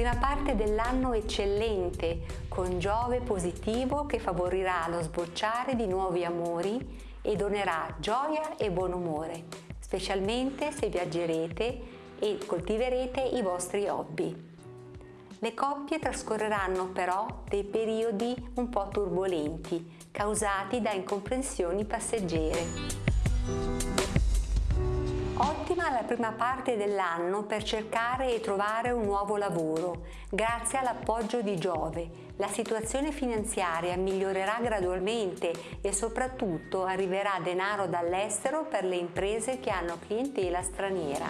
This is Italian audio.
prima parte dell'anno eccellente, con Giove positivo che favorirà lo sbocciare di nuovi amori e donerà gioia e buon umore, specialmente se viaggerete e coltiverete i vostri hobby. Le coppie trascorreranno però dei periodi un po' turbolenti, causati da incomprensioni passeggere. Ottima la prima parte dell'anno per cercare e trovare un nuovo lavoro. Grazie all'appoggio di Giove, la situazione finanziaria migliorerà gradualmente e soprattutto arriverà denaro dall'estero per le imprese che hanno clientela straniera.